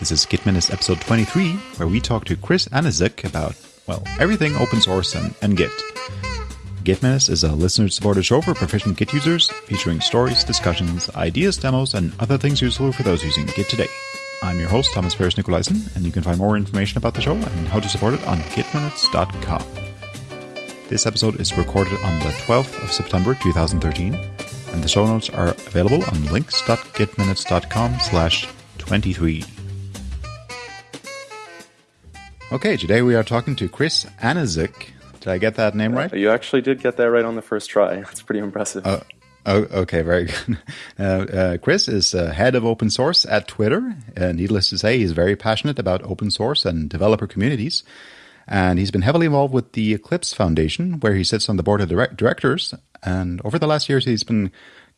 This is Git Minutes episode 23, where we talk to Chris Aniszczyk about, well, everything open source and, and Git. Git Minutes is a listener-supported show for proficient Git users, featuring stories, discussions, ideas, demos, and other things useful for those using Git today. I'm your host, Thomas Ferris Nicolaisen, and you can find more information about the show and how to support it on gitminutes.com. This episode is recorded on the 12th of September 2013, and the show notes are available on links.gitminutes.com slash 23. Okay, today we are talking to Chris Aniszczyk. Did I get that name right? You actually did get that right on the first try. That's pretty impressive. Uh, oh, okay, very good. Uh, uh, Chris is uh, head of open source at Twitter. Uh, needless to say, he's very passionate about open source and developer communities. And he's been heavily involved with the Eclipse Foundation, where he sits on the board of direct- directors. And over the last years, he's been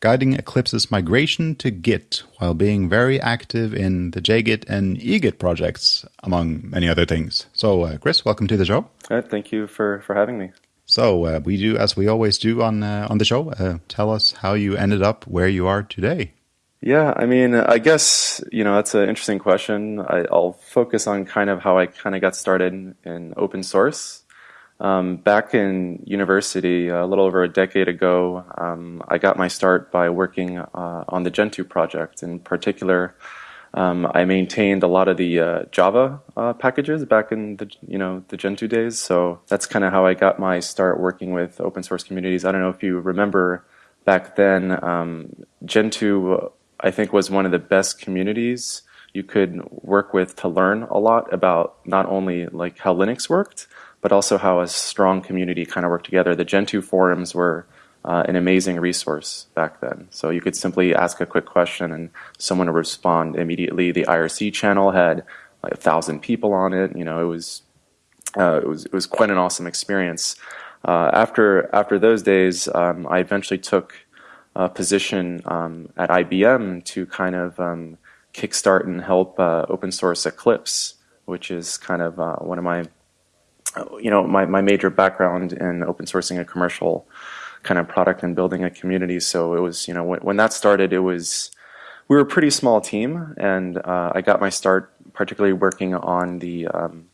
guiding Eclipse's migration to Git while being very active in the JGit and eGit projects, among many other things. So, uh, Chris, welcome to the show. Uh, thank you for, for having me. So, uh, we do as we always do on uh, on the show. Uh, tell us how you ended up where you are today. Yeah, I mean, I guess you know that's an interesting question. I, will focus on kind of how I kind of got started in open source. Um, back in university, a little over a decade ago, um, I got my start by working uh, on the Gentoo project. In particular, um, I maintained a lot of the uh, Java uh, packages back in the you know the Gentoo days. So that's kind of how I got my start working with open source communities. I don't know if you remember back then, um, Gentoo I think was one of the best communities you could work with to learn a lot about not only like how Linux worked but also how a strong community kind of worked together. The Gentoo forums were uh, an amazing resource back then. So you could simply ask a quick question and someone would respond immediately. The IRC channel had like a thousand people on it. You know, it was uh, it was it was quite an awesome experience. Uh, after after those days, um, I eventually took a position um, at IBM to kind of um, kickstart and help uh, open source Eclipse, which is kind of uh, one of my you know, my, my major background in open sourcing a commercial kind of product and building a community. So it was, you know, when, when that started, it was, we were a pretty small team, and uh, I got my start particularly working on the um,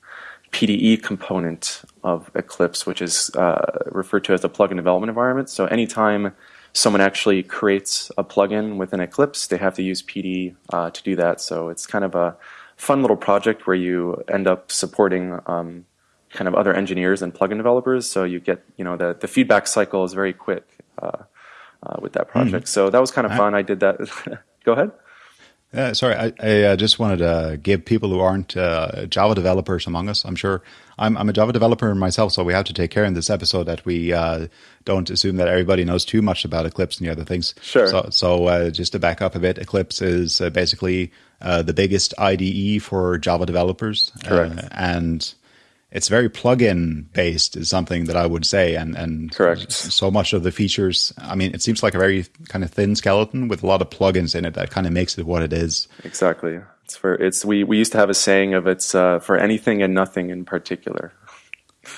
PDE component of Eclipse, which is uh, referred to as the plugin development environment. So anytime someone actually creates a plugin within Eclipse, they have to use PDE uh, to do that. So it's kind of a fun little project where you end up supporting um, kind of other engineers and plugin developers. So you get, you know, the, the feedback cycle is very quick uh, uh, with that project. Mm. So that was kind of fun. I, I did that. Go ahead. Uh, sorry, I, I uh, just wanted to give people who aren't uh, Java developers among us. I'm sure I'm, I'm, a Java developer myself, so we have to take care in this episode that we uh, don't assume that everybody knows too much about Eclipse and the other things. Sure. So, so uh, just to back up a bit, Eclipse is uh, basically the biggest IDE for Java developers. Correct. and it's very plugin based is something that I would say and and correct. so much of the features I mean it seems like a very kind of thin skeleton with a lot of plugins in it that kind of makes it what it is. Exactly. It's for it's we we used to have a saying of it's uh, for anything and nothing in particular.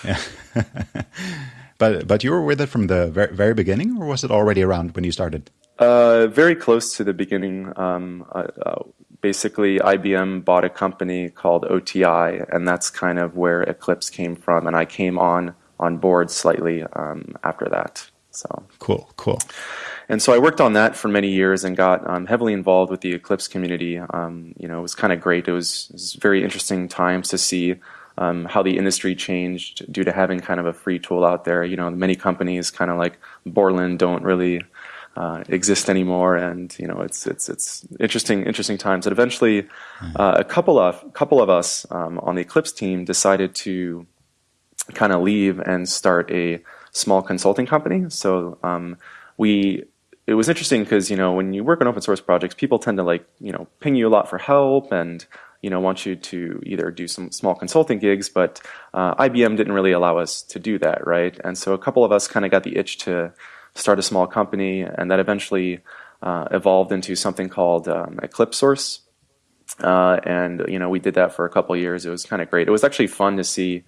Yeah but but you were with it from the very, very beginning or was it already around when you started? Uh, very close to the beginning. Um, uh, uh basically IBM bought a company called OTI, and that's kind of where Eclipse came from. And I came on on board slightly um, after that. So cool, cool. And so I worked on that for many years and got um, heavily involved with the Eclipse community. Um, you know, it was kind of great. It was, it was, very interesting times to see um, how the industry changed due to having kind of a free tool out there. You know, many companies, kind of like Borland, don't really uh, exist anymore, and you know it's it's it's interesting interesting times. And eventually, hmm. uh, a couple of couple of us um, on the Eclipse team decided to kind of leave and start a small consulting company. So um, we it was interesting because you know when you work on open source projects, people tend to like you know ping you a lot for help and you know want you to either do some small consulting gigs, but uh, IBM didn't really allow us to do that, right? And so a couple of us kind of got the itch to start a small company, and that eventually uh, evolved into something called um, EclipseSource. Uh, and you know, we did that for a couple years. It was kind of great. It was actually fun to see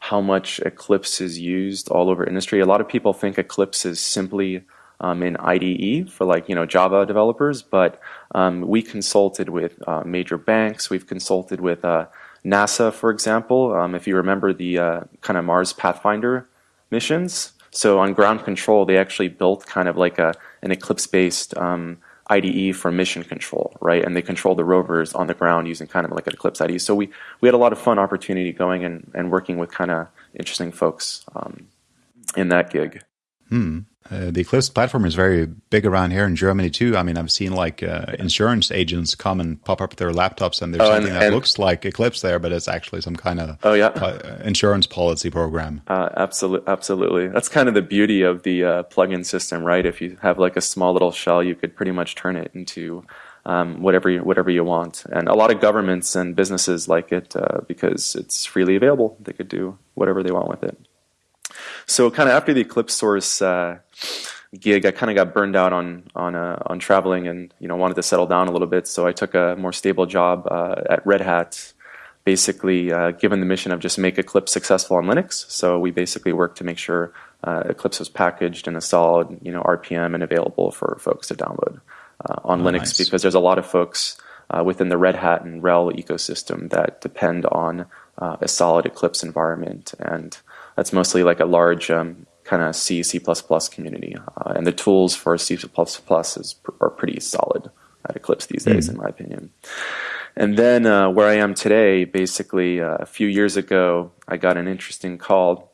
how much Eclipse is used all over industry. A lot of people think Eclipse is simply um, in IDE for like you know Java developers, but um, we consulted with uh, major banks. We've consulted with uh, NASA, for example. Um, if you remember the uh, kind of Mars Pathfinder missions, so on ground control, they actually built kind of like a an Eclipse-based um, IDE for mission control, right? And they control the rovers on the ground using kind of like an Eclipse IDE. So we, we had a lot of fun opportunity going and, and working with kind of interesting folks um, in that gig. Hmm. Uh, the Eclipse platform is very big around here in Germany too. I mean, I've seen like uh, insurance agents come and pop up their laptops, and there's oh, something and, that and looks like Eclipse there, but it's actually some kind of oh yeah uh, insurance policy program. Uh, absolutely, absolutely. That's kind of the beauty of the uh, plugin system, right? If you have like a small little shell, you could pretty much turn it into um, whatever you, whatever you want. And a lot of governments and businesses like it uh, because it's freely available. They could do whatever they want with it. So kind of after the EclipseSource uh, gig, I kind of got burned out on on uh, on traveling and you know wanted to settle down a little bit. So I took a more stable job uh, at Red Hat, basically uh, given the mission of just make Eclipse successful on Linux. So we basically worked to make sure uh, Eclipse was packaged in a solid you know RPM and available for folks to download uh, on oh, Linux nice. because there's a lot of folks. within the Red Hat and RHEL ecosystem that depend on a solid Eclipse environment and that's mostly like a large um, kind of C, C++ community. Uh, and the tools for C++ is, are pretty solid at Eclipse these days, mm. in my opinion. And then uh, where I am today, basically uh, a few years ago, I got an interesting call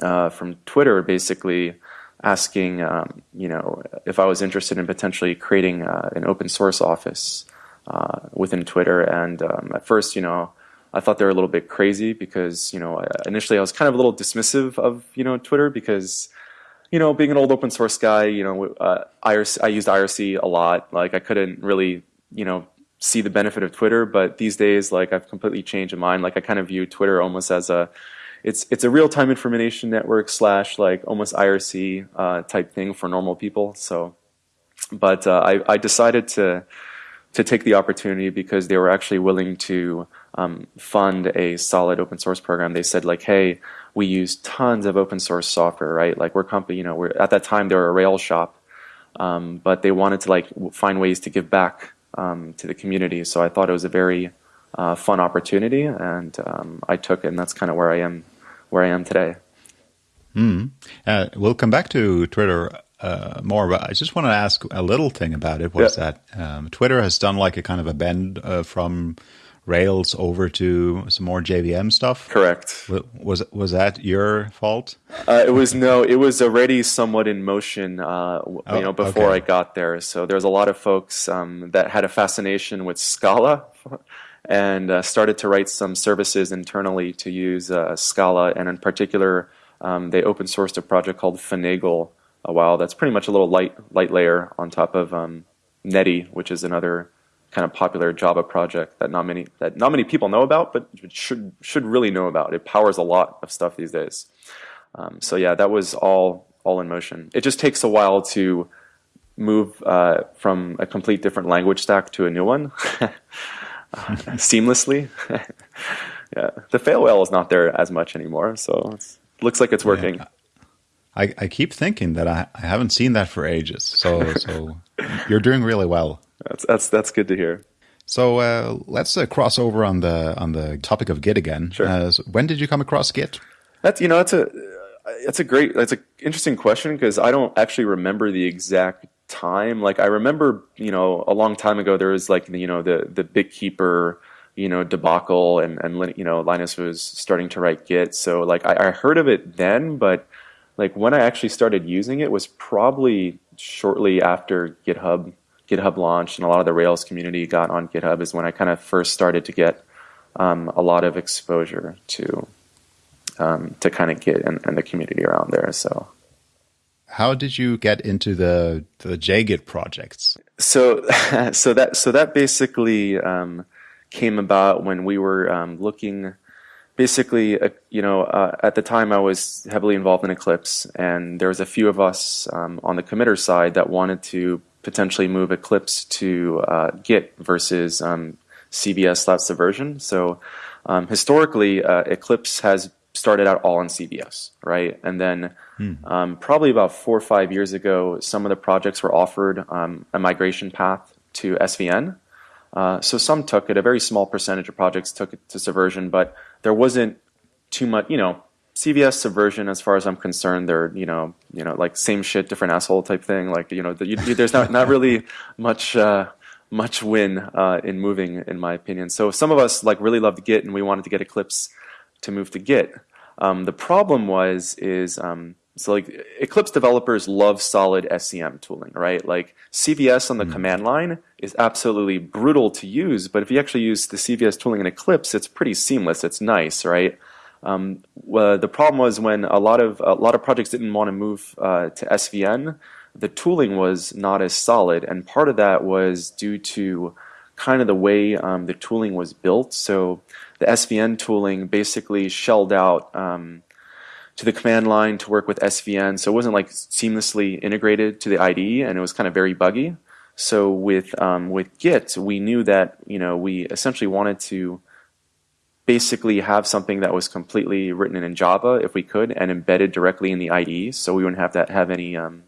uh, from Twitter, basically asking, um, you know, if I was interested in potentially creating uh, an open source office uh, within Twitter. And um, at first, you know, I thought they were a little bit crazy because, you know, initially I was kind of a little dismissive of, you know, Twitter because, you know, being an old open source guy, you know, uh, IRC, I used IRC a lot. Like I couldn't really, you know, see the benefit of Twitter, but these days, like I've completely changed my mind. Like I kind of view Twitter almost as a, it's it's a real time information network slash like almost IRC uh, type thing for normal people. So, but uh, I I decided to to take the opportunity because they were actually willing to um, fund a solid open source program. They said like, hey, we use tons of open source software, right? Like we're company, you know, we're at that time they were a rail shop, um, but they wanted to like find ways to give back um, to the community. So I thought it was a very uh, fun opportunity, and um, I took it, and that's kind of where I am, where I am today. Mm. Uh, we'll come back to Twitter uh, more, but I just want to ask a little thing about it. Was that um, Twitter has done like a kind of a bend uh, from Rails over to some more JVM stuff. Correct. Was was that your fault? Uh, it was no. It was already somewhat in motion. Uh, oh, you know, before okay. I got there. So there's a lot of folks um, that had a fascination with Scala. And uh, started to write some services internally to use uh, Scala, and in particular, um, they open sourced a project called Finagle a while. That's pretty much a little light light layer on top of um, Netty, which is another kind of popular Java project that not many that not many people know about, but should should really know about. It powers a lot of stuff these days. Um, so yeah, that was all all in motion. It just takes a while to move uh, from a complete different language stack to a new one seamlessly. yeah, the fail whale is not there as much anymore, so it looks like it's working. Yeah. I, I keep thinking that I, I haven't seen that for ages. So so you're doing really well. That's that's that's good to hear. So uh, let's uh, cross over on the on the topic of Git again. Sure. Uh, so when did you come across Git? That's you know that's a that's a great that's an interesting question because I don't actually remember the exact time. Like I remember you know a long time ago there was like you know the the BitKeeper you know debacle and and you know Linus was starting to write Git. So like I, I heard of it then, but like when I actually started using it was probably shortly after GitHub GitHub launched and a lot of the Rails community got on GitHub is when I kind of first started to get um, a lot of exposure to um, to kind of Git and, and, the community around there. So, how did you get into the the JGit projects? So, so that so that basically um, came about when we were um, looking. Basically, uh, you know, uh, at the time I was heavily involved in Eclipse, and there was a few of us um, on the committer side that wanted to potentially move Eclipse to uh, Git versus um, CVS slash Subversion. So um, historically, uh, Eclipse has started out all in CVS, right? And then um, probably about four or five years ago, some of the projects were offered um, a migration path to SVN. Uh, so some took it. A very small percentage of projects took it to Subversion, but there wasn't too much. You know, CVS Subversion, as far as I'm concerned, they're you know you know like same shit, different asshole type thing. Like you know, the, you, there's not not really much. Uh, much win uh, in moving, in my opinion. So some of us like really loved Git, and we wanted to get Eclipse to move to Git. Um, the problem was is um, so like Eclipse developers love solid SCM tooling, right? Like CVS on the mm. command line is absolutely brutal to use, but if you actually use the CVS tooling in Eclipse, it's pretty seamless. It's nice, right? Um, well, the problem was when a lot of a lot of projects didn't want to move uh, to SVN the tooling was not as solid, and part of that was due to kind of the way um, the tooling was built. So the SVN tooling basically shelled out um, to the command line to work with SVN, so it wasn't like seamlessly integrated to the IDE, and it was kind of very buggy. So with um, with Git, we knew that you know we essentially wanted to basically have something that was completely written in Java if we could and embedded directly in the IDE, so we wouldn't have to have any um,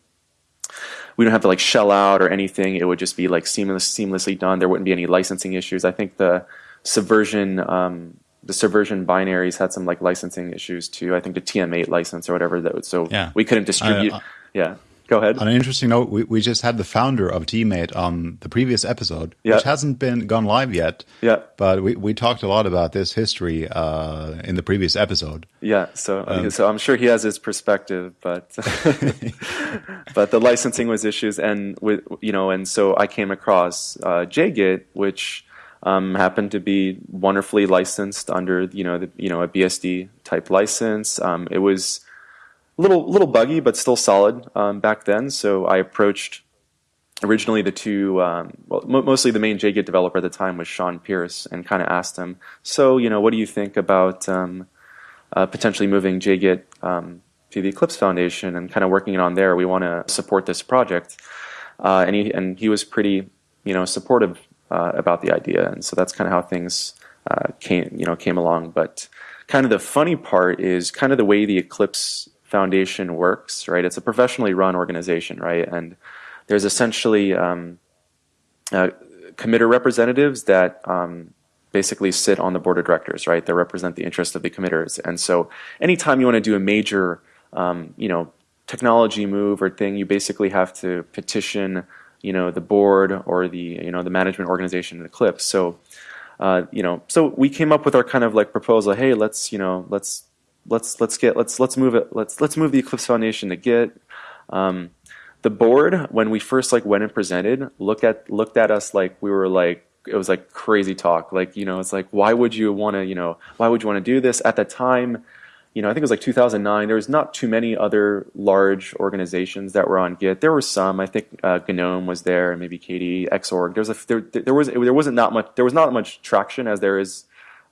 we don't have to like shell out or anything. It would just be like seamless, seamlessly done. There wouldn't be any licensing issues. I think the subversion, um, the subversion binaries had some like licensing issues too. I think the TMate license or whatever that would, so yeah. we couldn't distribute. Uh, uh, yeah. Go ahead. On an interesting note, we, we just had the founder of TMate on the previous episode, which hasn't been gone live yet. Yeah. But we, we talked a lot about this history uh, in the previous episode. Yeah. So um, so I'm sure he has his perspective, but but the licensing was issues, and with you know, and so I came across uh, JGit, which. Um, happened to be wonderfully licensed under you know the, you know a BSD type license. Um, it was a little little buggy, but still solid um, back then. So I approached originally the two, um, well, mostly the main JGit developer at the time was Shawn Pearce, and kind of asked him, so you know, what do you think about um, uh, potentially moving JGit um, to the Eclipse Foundation and kind of working it on there? We want to support this project, uh, and he and he was pretty, you know, supportive uh, about the idea, and so that's kind of how things uh, came, you know, came along. But kind of the funny part is kind of the way the Eclipse Foundation works, right? It's a professionally run organization, right? And there's essentially um, uh, committer representatives that um, basically sit on the board of directors, right? They represent the interest of the committers. And so anytime you want to do a major, um, you know, technology move or thing, you basically have to petition, you know, the board or the, you know, the management organization in Eclipse. So, uh, you know, so we came up with our kind of like proposal, hey, let's, you know, let's let's let's get let's let's move it let's let's move the Eclipse Foundation to Git. Um, the board when we first like went and presented looked at looked at us like we were like it was like crazy talk like you know it's like why would you want to you know why would you want to do this at the time you know I think it was like 2009 there was not too many other large organizations that were on Git there were some I think uh, GNOME was there and maybe KDE Xorg there was a there, there was there wasn't not much there was not much traction as there is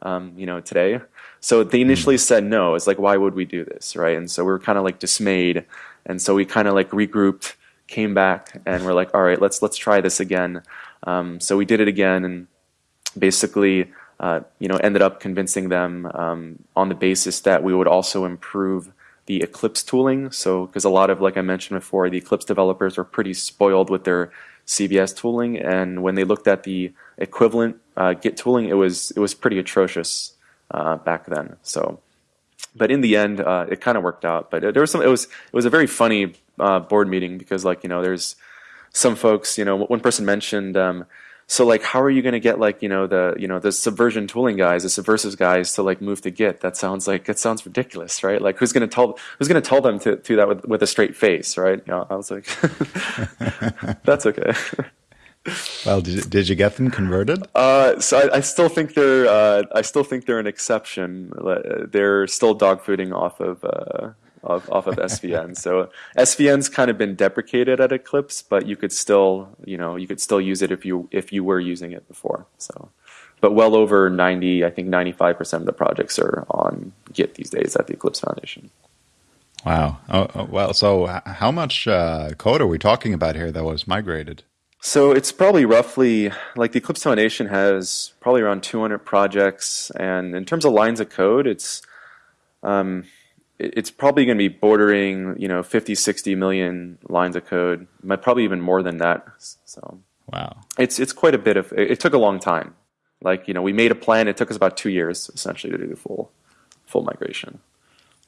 um, you know today so they initially mm. said no. It's like, why would we do this, right? And so we were kind of like dismayed, and so we kind of like regrouped, came back, and we're like, all right, let's let's try this again. Um, so we did it again, and basically, uh, you know, ended up convincing them um, on the basis that we would also improve the Eclipse tooling. So because a lot of, like I mentioned before, the Eclipse developers are pretty spoiled with their CVS tooling, and when they looked at the equivalent uh, Git tooling, it was it was pretty atrocious uh, back then. So, but in the end, uh, it kind of worked out. But there was some. It was it was a very funny uh, board meeting because like you know there's some folks. You know, one person mentioned. Um, so like, how are you going to get like you know the you know the subversion tooling guys, the subversives guys to like move to Git? That sounds like it sounds ridiculous, right? Like, who's going to tell who's going to tell them to do that with with a straight face, right? You know, I was like, that's okay. well, did you, did you get them converted? Uh, so I, I, still think they're uh, I still think they're an exception. They're still dogfooding off of uh, off, off of SVN. so SVN's kind of been deprecated at Eclipse, but you could still you know you could still use it if you if you were using it before. So, but well over ninety, I think ninety five percent of the projects are on Git these days at the Eclipse Foundation. Wow. Oh, oh well, so how much uh, code are we talking about here that was migrated? So it's probably roughly like the Eclipse Foundation has probably around 200 projects, and in terms of lines of code, it's Um, it's probably going to be bordering, you know, 50, 60 million lines of code, probably even more than that. So, wow, it's it's quite a bit of. It, it took a long time. Like you know, we made a plan. It took us about two years essentially to do the full full migration.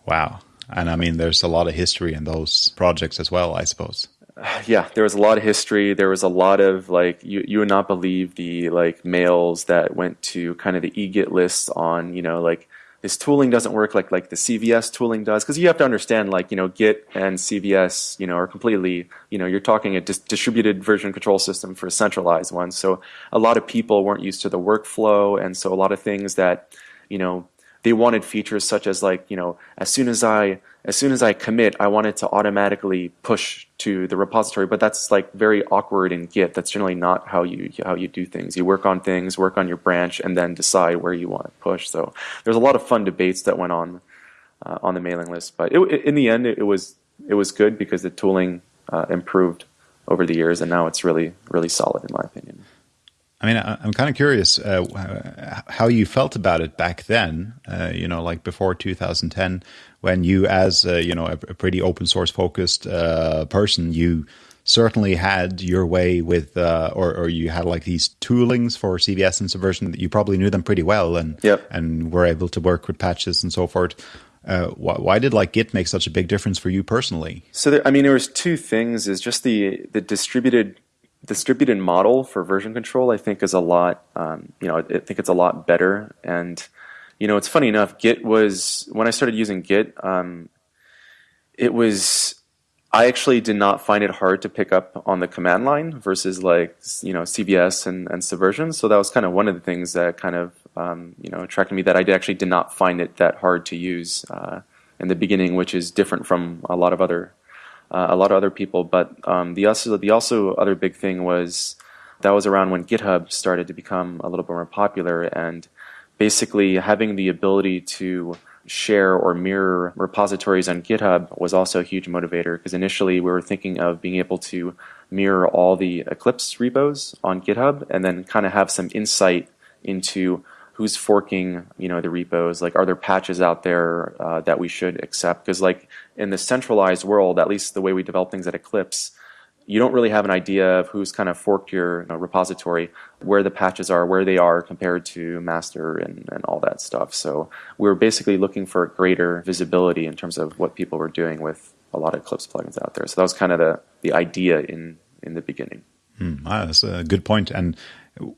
Wow, and I mean, there's a lot of history in those projects as well, I suppose. Yeah, there was a lot of history. There was a lot of like you you would not believe the like mails that went to kind of the eGit list on you know like this tooling doesn't work like like the CVS tooling does because you have to understand like you know Git and CVS you know are completely you know you're talking a dis distributed version control system for a centralized one. So a lot of people weren't used to the workflow and so a lot of things that you know they wanted features such as like you know as soon as I as soon as I commit I want it to automatically push to the repository. But that's like very awkward in Git. That's generally not how you how you do things. You work on things work on your branch and then decide where you want to push. So there's a lot of fun debates that went on uh, on the mailing list. But it, in the end it, it, was it was good because the tooling uh, improved over the years and now it's really really solid in my opinion I mean, I'm kind of curious uh, how you felt about it back then. Uh, you know, like before 2010, when you, as a, you know, a, a pretty open source focused uh, person, you certainly had your way with, uh, or, or you had like these toolings for CVS and Subversion that you probably knew them pretty well, and yep. and were able to work with patches and so forth. Uh, why, why, did like Git make such a big difference for you personally? So there, I mean, there was two things: is just the the distributed distributed model for version control, I think, is a lot. Um, you know, I think it's a lot better. And you know, it's funny enough. Git was when I started using Git. Um, it was I actually did not find it hard to pick up on the command line versus like you know CVS and, and Subversion. So that was kind of one of the things that kind of um, you know attracted me that I actually did not find it that hard to use uh, in the beginning, which is different from a lot of other uh, a lot of other people. But um, the also the also other big thing was that was around when GitHub started to become a little bit more popular, and basically having the ability to share or mirror repositories on GitHub was also a huge motivator because initially we were thinking of being able to mirror all the Eclipse repos on GitHub and then kind of have some insight into who's forking you know the repos like are there patches out there uh, that we should accept because like in the centralized world at least the way we develop things at eclipse you don't really have an idea of who's kind of forked your you know, repository where the patches are where they are compared to master and, and all that stuff. So we are basically looking for greater visibility in terms of what people were doing with a lot of eclipse plugins out there. So that was kind of the, the idea in in the beginning. Hmm, ah, that's a good point. And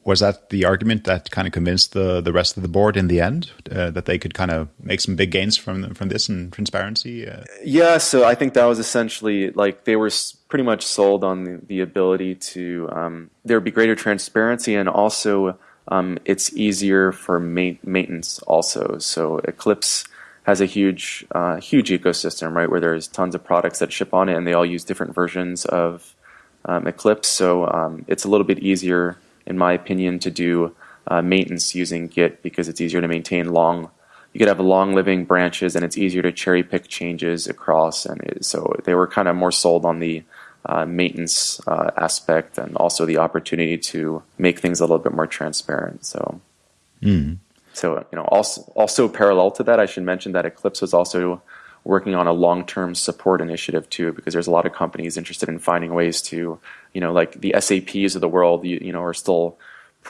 was that the argument that kind of convinced the the rest of the board in the end uh, that they could kind of make some big gains from from this and transparency? Uh, yeah, so I think that was essentially like they were pretty much sold on the, the ability to um, there would be greater transparency and also um, it's easier for ma maintenance also. So Eclipse has a huge uh, huge ecosystem right where there's tons of products that ship on it and they all use different versions of um, Eclipse. So um, it's a little bit easier in my opinion, to do uh, maintenance using Git because it's easier to maintain long. You could have long living branches, and it's easier to cherry pick changes across. And it, so they were kind of more sold on the uh, maintenance uh, aspect, and also the opportunity to make things a little bit more transparent. So, mm. so you know, also also parallel to that, I should mention that Eclipse was also working on a long-term support initiative too, because there's a lot of companies interested in finding ways to, you know, like the SAPs of the world, you, you know, are still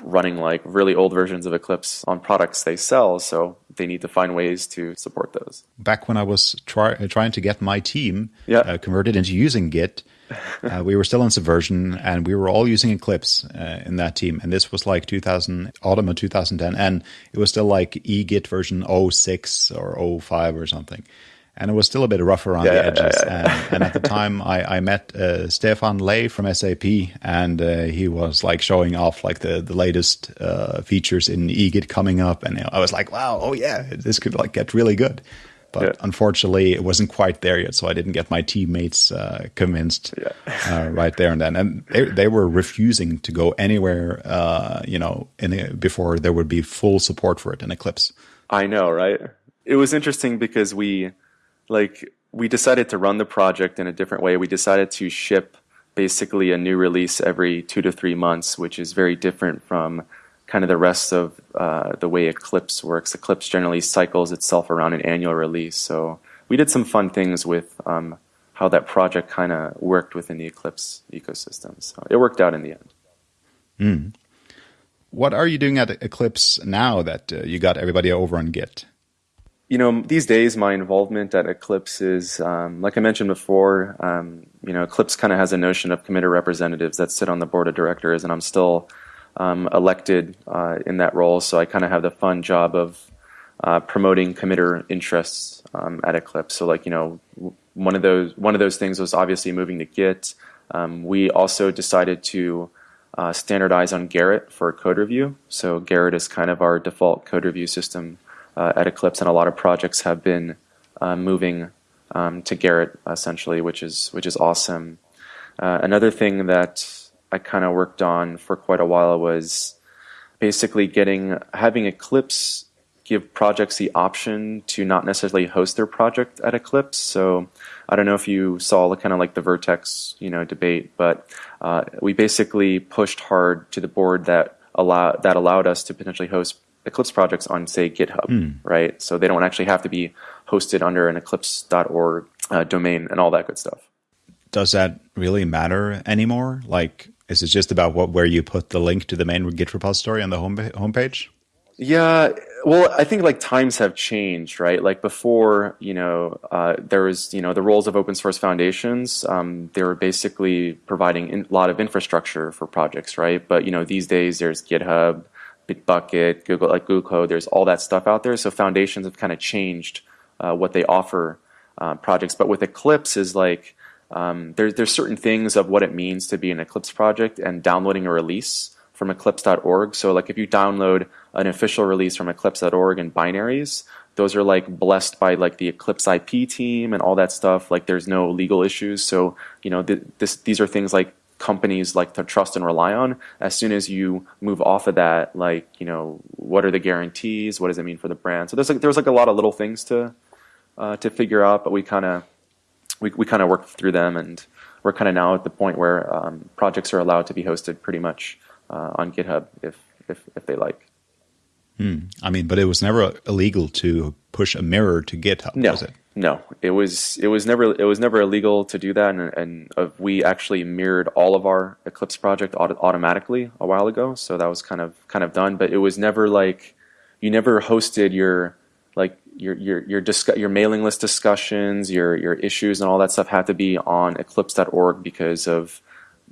running like really old versions of Eclipse on products they sell, so they need to find ways to support those. Back when I was try, trying to get my team yeah. uh, converted into using Git, uh, we were still in Subversion, and we were all using Eclipse uh, in that team. And this was like 2000, autumn of 2010, and it was still like eGit version 06 or 05 or something and it was still a bit rough around yeah, the edges. Yeah, yeah, and, and, at the time, I, I met uh, Stefan Lay from SAP, and uh, he was like showing off like the the latest uh, features in eGit coming up, and I was like, wow, oh yeah, this could like get really good. But unfortunately, it wasn't quite there yet, so I didn't get my teammates uh, convinced uh, right there and then. And they they were refusing to go anywhere, uh, you know, in before there would be full support for it in Eclipse. I know, right? It was interesting because we like we decided to run the project in a different way. We decided to ship basically a new release every two to three months, which is very different from kind of the rest of uh, the way Eclipse works. Eclipse generally cycles itself around an annual release. So we did some fun things with um, how that project kind of worked within the Eclipse ecosystem. So it worked out in the end. Mm. What are you doing at Eclipse now that uh, you got everybody over on Git? You know, these days my involvement at Eclipse is, um, like I mentioned before, um, you know, Eclipse kind of has a notion of committer representatives that sit on the board of directors, and I'm still um, elected uh, in that role, so I kind of have the fun job of uh, promoting committer interests um, at Eclipse. So, like, you know, one of those one of those things was obviously moving to Git. Um, we also decided to uh, standardize on Gerrit for code review. So Gerrit is kind of our default code review system uh, at Eclipse, and a lot of projects have been uh, moving um, to Gerrit essentially, which is which is awesome. Uh, another thing that I kind of worked on for quite a while was basically getting having Eclipse give projects the option to not necessarily host their project at Eclipse. So I don't know if you saw the kind of like the Vert.x, you know, debate, but uh, we basically pushed hard to the board that allow that allowed us to potentially host Eclipse projects on, say, GitHub, mm. right? So they don't actually have to be hosted under an Eclipse.org uh, domain and all that good stuff. Does that really matter anymore? Like, is it just about what where you put the link to the main Git repository on the home homepage? Yeah, well, I think like times have changed, right? Like before, you know, uh, there was, you know, the roles of open source foundations. Um, they were basically providing a lot of infrastructure for projects, right? But you know, these days there's GitHub, Bitbucket, Google, like Google Code. There's all that stuff out there. So foundations have kind of changed uh, what they offer uh, projects. But with Eclipse is like um, there's there's certain things of what it means to be an Eclipse project and downloading a release from eclipse.org. So like if you download an official release from eclipse.org in binaries, those are like blessed by like the Eclipse IP team and all that stuff. Like there's no legal issues. So, you know, th this, these are things like companies like to trust and rely on. As soon as you move off of that, like, you know, what are the guarantees? What does it mean for the brand? So there's like, there's like a lot of little things to, uh, to figure out, but we kind of, we, we kind of worked through them and we're kind of now at the point where um, projects are allowed to be hosted pretty much uh, on GitHub if, if, if they like. Hmm. I mean, but it was never illegal to push a mirror to GitHub, no, was it? No, it was it was never it was never illegal to do that, and, and uh, we actually mirrored all of our Eclipse project auto automatically a while ago. So that was kind of kind of done, but it was never like you never hosted your like your your your discuss, your mailing list discussions, your your issues, and all that stuff had to be on Eclipse.org because of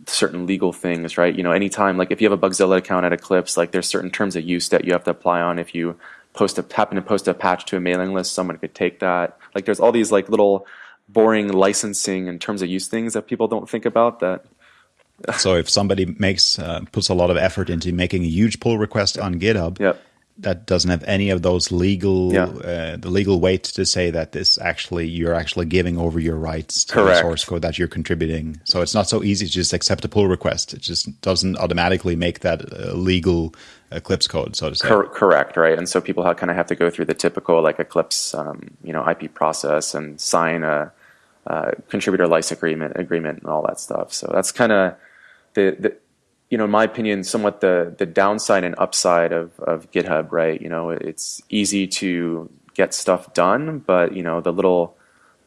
certain legal things, right? You know, anytime, like if you have a Bugzilla account at Eclipse, like there's certain terms of use that you have to apply on. If you post a, happen to post a patch to a mailing list, someone could take that. Like there's all these like little boring licensing and terms of use things that people don't think about that. so if somebody makes, uh, puts a lot of effort into making a huge pull request on GitHub, yep that doesn't have any of those legal yeah. uh, the legal weight to say that this actually you're actually giving over your rights to Correct. the source code that you're contributing. So it's not so easy to just accept a pull request. It just doesn't automatically make that uh, legal Eclipse code, so to say. Cor correct, right? And so people kind of have to go through the typical like Eclipse, um, you know, IP process and sign a, a contributor license agreement, agreement, and all that stuff. So that's kind of the, the you know, in my opinion, somewhat the the downside and upside of of GitHub, right? You know, it's easy to get stuff done, but you know, the little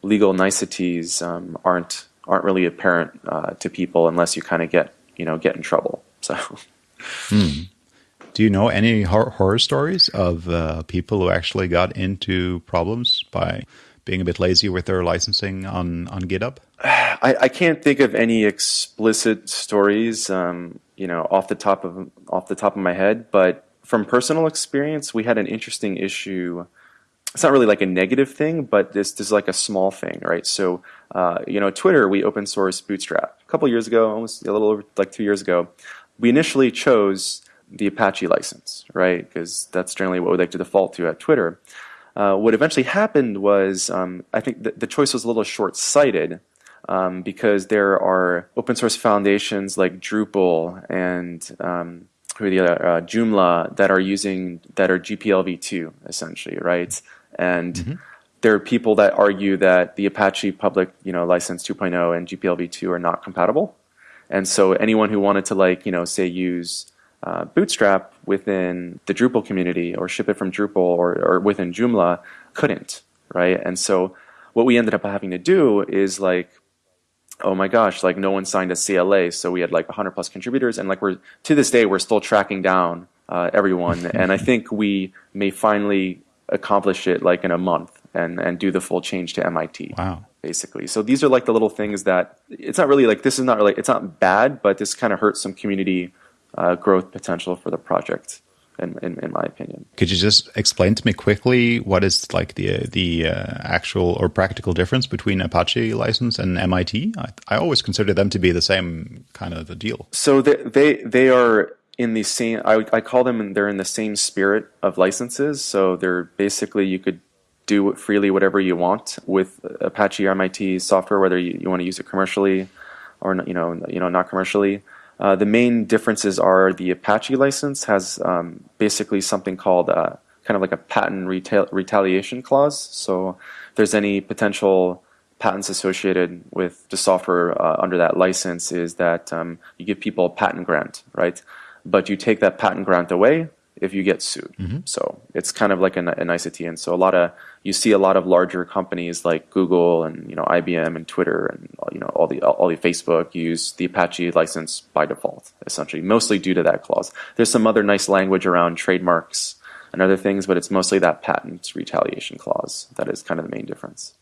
legal niceties um, aren't aren't really apparent uh, to people unless you kind of get you know get in trouble. So. Hmm. Do you know any hor horror stories of uh, people who actually got into problems by being a bit lazy with their licensing on on GitHub? I, I can't think of any explicit stories. Um, you know, off the top of off the top of my head, but from personal experience, we had an interesting issue. It's not really like a negative thing, but this, this is like a small thing, right? So, uh, you know, Twitter, we open source Bootstrap a couple years ago, almost a little over like two years ago. We initially chose the Apache license, right? Because that's generally what we like to default to at Twitter. Uh, what eventually happened was, um, I think the, the choice was a little short-sighted um, because there are open source foundations like Drupal and um, who are the other, uh, Joomla that are using that are GPLv2 essentially, right? And mm -hmm. there are people that argue that the Apache public, you know, license 2.0 and GPLv2 are not compatible. And so anyone who wanted to like, you know, say use uh, Bootstrap within the Drupal community or ship it from Drupal or, or within Joomla couldn't, right? And so what we ended up having to do is like, oh my gosh, like no one signed a CLA, so we had like 100 plus contributors, and like we're to this day we're still tracking down uh, everyone, and I think we may finally accomplish it like in a month and and do the full change to MIT. Wow. Basically, so these are like the little things that it's not really like this is not really it's not bad, but this kind of hurts some community uh, growth potential for the project. In, in, in, my opinion. Could you just explain to me quickly what is like the the uh, actual or practical difference between Apache license and MIT? I, I always consider them to be the same kind of a deal. So they they, they are in the same. I, I call them. They're in the same spirit of licenses. So they're basically you could do freely whatever you want with Apache or MIT software, whether you, you want to use it commercially or you know you know not commercially. Uh, the main differences are the Apache license has um, basically something called uh, kind of like a patent reta- retaliation clause. So if there's any potential patents associated with the software uh, under that license is that um, you give people a patent grant, right? But you take that patent grant away if you get sued. Mm-hmm. So it's kind of like an, an nicety. And so a lot of you see a lot of larger companies like Google and you know IBM and Twitter and you know all the all the Facebook use the Apache license by default, essentially, mostly due to that clause. There's some other nice language around trademarks and other things, but it's mostly that patent retaliation clause that is kind of the main difference.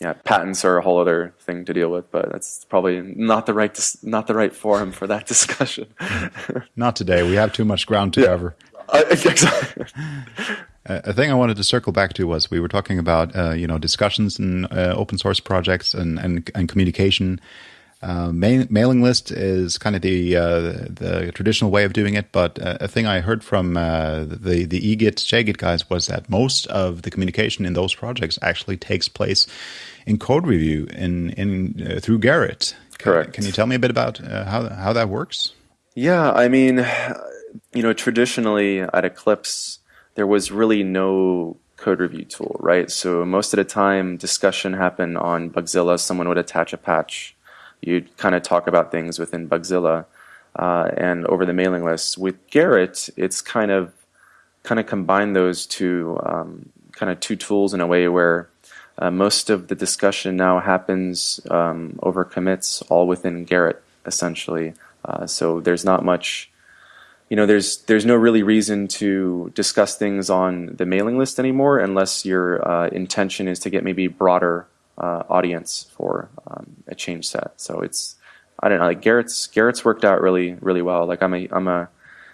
Yeah, patents are a whole other thing to deal with, but that's probably not the right dis- not the right forum for that discussion. not today. We have too much ground to yeah. cover. Uh, a thing I wanted to circle back to was we were talking about uh, you know discussions and uh, open source projects and and, and communication. Uh, mail, mailing list is kind of the uh, the traditional way of doing it, but uh, a thing I heard from uh, the the eGit JGit guys was that most of the communication in those projects actually takes place in code review in in through Gerrit. Correct. Can, can you tell me a bit about how how that works? Yeah, I mean you know, traditionally at Eclipse, there was really no code review tool, right? So most of the time, discussion happened on Bugzilla. Someone would attach a patch. You'd kind of talk about things within Bugzilla uh, and over the mailing list. With Gerrit, it's kind of kind of combined those two um, kind of two tools in a way where uh, most of the discussion now happens um, over commits, all within Gerrit, essentially. Uh, so there's not much you know, there's there's no really reason to discuss things on the mailing list anymore unless your uh, intention is to get maybe broader uh, audience for um, a change set. So it's I don't know, like Garrett's Gerrit's worked out really really well. Like I'm a I'm a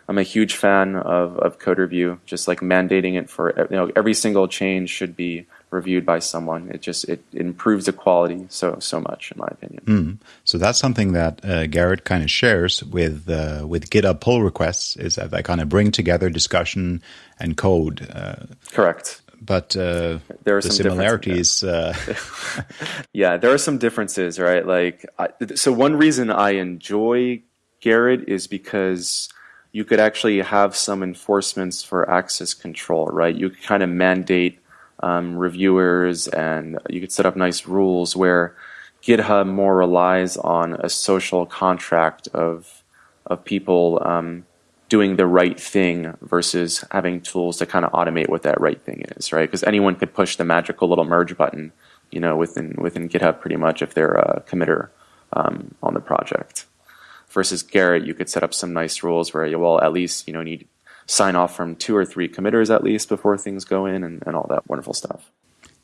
I'm a huge fan of, of code review, just like mandating it for you know every single change should be reviewed by someone. It just it, it improves the quality so so much, in my opinion. Mm. So that's something that uh, Gerrit kind of shares with uh, with GitHub pull requests is that they kind of bring together discussion and code. Uh, Correct. But uh, there are the some similarities. Yeah. Uh, yeah, there are some differences, right? Like, I, so one reason I enjoy Gerrit is because you could actually have some enforcements for access control, right? You could kind of mandate um, reviewers, and you could set up nice rules where GitHub more relies on a social contract of of people um, doing the right thing versus having tools to kind of automate what that right thing is, right? Because anyone could push the magical little merge button, you know, within within GitHub pretty much if they're a committer um, on the project. Versus Gerrit, you could set up some nice rules where you well at least you know need sign off from two or three committers at least before things go in and, and all that wonderful stuff.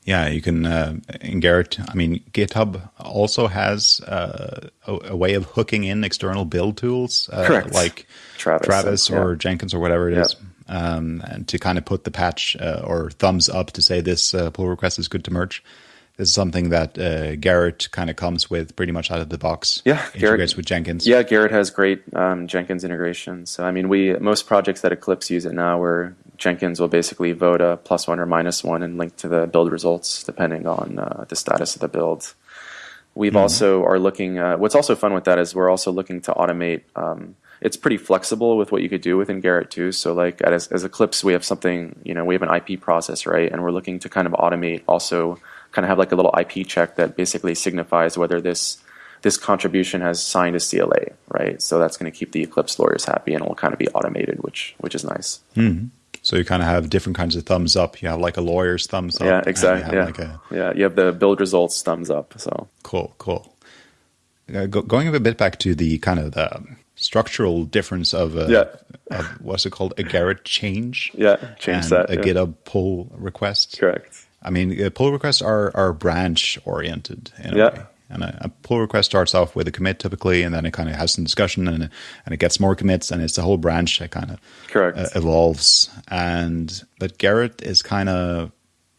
Yeah, you can uh, in Gerrit. I mean, GitHub also has uh, a, a, way of hooking in external build tools, uh, Correct. like Travis, Travis and, or yeah. Jenkins or whatever it is, um, and to kind of put the patch uh, or thumbs up to say this uh, pull request is good to merge. This is something that uh, Gerrit kind of comes with pretty much out of the box. Yeah, integrates Gerrit, with Jenkins. Yeah, Gerrit has great um, Jenkins integration. So I mean, we most projects that Eclipse use it now, where Jenkins will basically vote a plus one or minus one and link to the build results depending on uh, the status of the build. We've mm-hmm. also are looking. Uh, what's also fun with that is we're also looking to automate. Um, it's pretty flexible with what you could do within Gerrit too. So like as, as Eclipse, we have something. You know, we have an IP process, right? And we're looking to kind of automate also kind of have like a little IP check that basically signifies whether this this contribution has signed a CLA, right? So that's going to keep the Eclipse lawyers happy and it will kind of be automated, which which is nice. Mm-hmm. So you kind of have different kinds of thumbs up. You have like a lawyer's thumbs up. Yeah, exactly. Yeah. Like a... yeah, you have the build results thumbs up. So cool, cool. Uh, go, going a bit back to the kind of the structural difference of, uh, yeah. of what's it called a Gerrit change. Yeah, change that. A yeah. GitHub pull request. Correct. I mean, uh, pull requests are are branch oriented in a yeah. way. And a, a, pull request starts off with a commit typically, and then it kind of has some discussion, and and it gets more commits, and it's a whole branch that kind of correct uh, evolves. And but Gerrit is kind of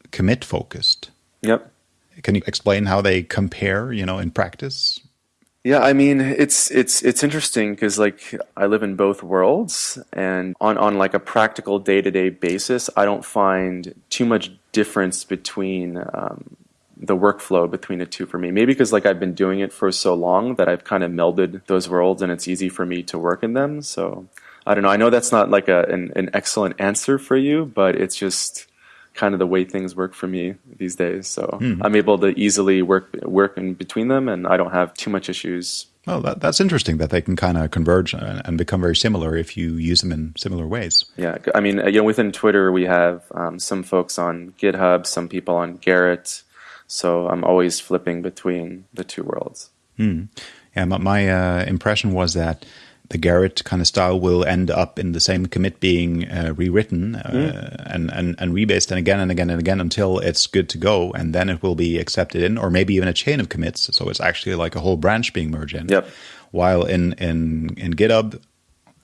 commit focused. Yep. Can you explain how they compare? You know, in practice. Yeah, I mean it's it's it's interesting because like I live in both worlds, and on on like a practical day to day basis, I don't find too much difference between um, the workflow between the two for me. Maybe because like I've been doing it for so long that I've kind of melded those worlds and it's easy for me to work in them. So I don't know. I know that's not like a, an, an excellent answer for you, but it's just kind of the way things work for me these days. So mm-hmm. I'm able to easily work work in between them, and I don't have too much issues. Well, that, that's interesting that they can kind of converge and, and, become very similar if you use them in similar ways. Yeah, I mean, you know, within Twitter we have um, some folks on GitHub, some people on Gerrit, So I'm always flipping between the two worlds. Mm. Yeah, my, my uh, impression was that the Gerrit kind of style will end up in the same commit being uh, rewritten uh, mm. and, and, and rebased and again and again and again until it's good to go. And then it will be accepted in, or maybe even a chain of commits. So it's actually like a whole branch being merged in. Yep. While in, in, in GitHub,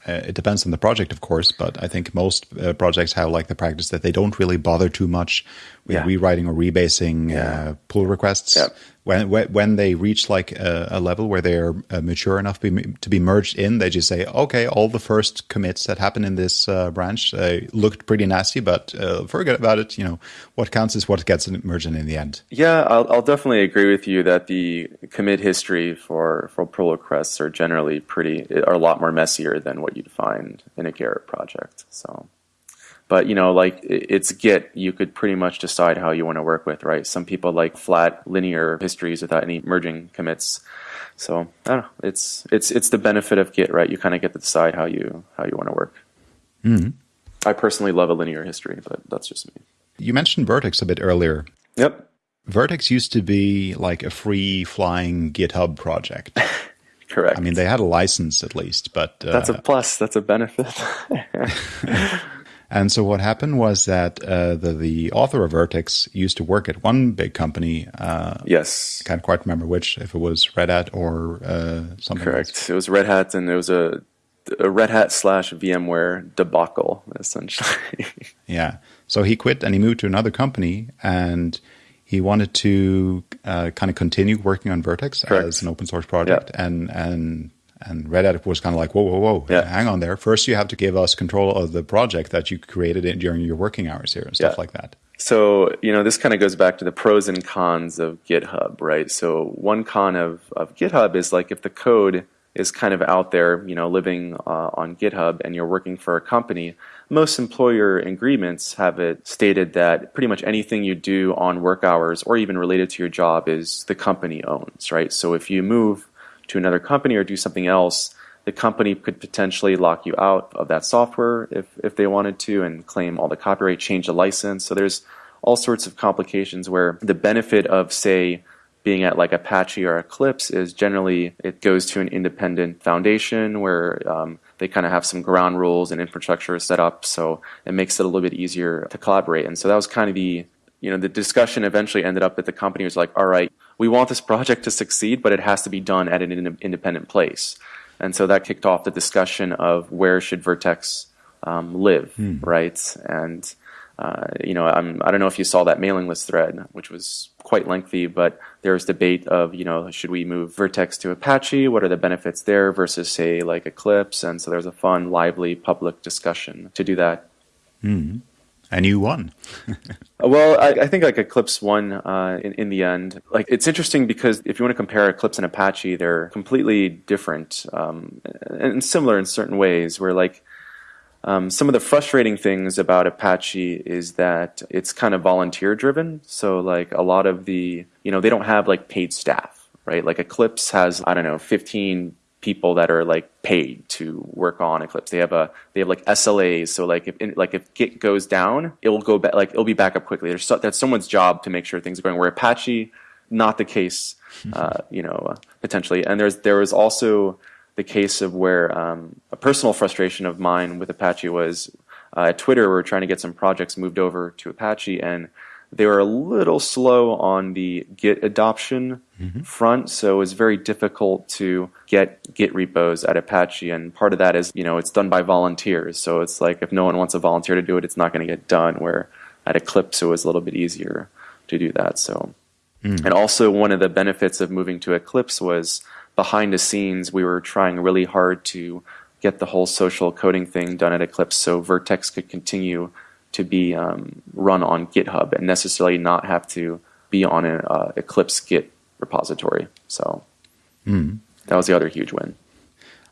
uh, it depends on the project, of course, but I think most uh, projects have like the practice that they don't really bother too much yeah. rewriting or rebasing yeah. uh, pull requests. Yep when when they reach like a, a level where they're uh, mature enough be, to be merged in, they just say, okay, all the first commits that happened in this uh, branch uh, looked pretty nasty, but uh, forget about it. You know, what counts is what gets merged in in the end. Yeah, I'll, I'll definitely agree with you that the commit history for for pull requests are generally pretty are a lot more messier than what you'd find in a Gerrit project. So. But you know, like it's Git, you could pretty much decide how you want to work with, right? Some people like flat linear histories without any merging commits. So I don't know. It's it's it's the benefit of Git, right? You kind of get to decide how you how you want to work. Mm-hmm. I personally love a linear history, but that's just me. You mentioned Vert.x a bit earlier. Yep. Vert.x used to be like a free flying GitHub project. Correct. I mean, they had a license at least, but uh, that's a plus. That's a benefit. And so what happened was that uh, the the author of Vert.x used to work at one big company. Uh, yes, can't quite remember which, if it was Red Hat or uh, something. Correct. Else. It was Red Hat, and it was a, a Red Hat slash VMware debacle, essentially. yeah. So he quit and he moved to another company, and he wanted to uh, kind of continue working on Vert.x Correct. as an open source project, and and and Red Hat was kind of like, whoa, whoa, whoa, yeah. hang on there. First, you have to give us control of the project that you created during your working hours here and stuff yeah. like that. So, you know, this kind of goes back to the pros and cons of GitHub, right? So, one con of, of GitHub is like if the code is kind of out there, you know, living uh, on GitHub and you're working for a company, most employer agreements have it stated that pretty much anything you do on work hours or even related to your job is the company owns, right? So if you move to another company or do something else, the company could potentially lock you out of that software if, if they wanted to and claim all the copyright, change the license. So there's all sorts of complications where the benefit of, say, being at like Apache or Eclipse is generally it goes to an independent foundation where um, they kind of have some ground rules and infrastructure set up. So it makes it a little bit easier to collaborate. And so that was kind of the you know, the discussion eventually ended up that the company was like, all right, we want this project to succeed, but it has to be done at an in- independent place. And so that kicked off the discussion of where should Vert.x um, live, hmm. right? And uh, you know, I'm, I don't know if you saw that mailing list thread, which was quite lengthy, but there was debate of, you know, should we move Vert.x to Apache? What are the benefits there versus, say, like Eclipse? And so there's a fun, lively public discussion to do that. Hmm and you won. well, I, I, think like Eclipse won uh, in, in the end. Like it's interesting because if you want to compare Eclipse and Apache, they're completely different um, and similar in certain ways. Where like um, some of the frustrating things about Apache is that it's kind of volunteer driven. So like a lot of the you know they don't have like paid staff right? Like Eclipse has, I don't know, 15 people that are like paid to work on Eclipse. They have a they have like SLAs. So like if like if Git goes down, it will go back like it'll be back up quickly. There's so, that's someone's job to make sure things are going. Where Apache, not the case, uh, you know, uh, potentially. And there's there was also the case of where um, a personal frustration of mine with Apache was uh, at Twitter. We are trying to get some projects moved over to Apache and they were a little slow on the Git adoption mm-hmm. front, so it was very difficult to get Git repos at Apache. And part of that is, you know, it's done by volunteers. So it's like if no one wants a volunteer to do it, it's not going to get done. Where at Eclipse, it was a little bit easier to do that. So, mm. and also one of the benefits of moving to Eclipse was behind the scenes, we were trying really hard to get the whole social coding thing done at Eclipse so Vert.x could continue to be um, run on GitHub and necessarily not have to be on an uh, Eclipse Git repository. So mm. that was the other huge win.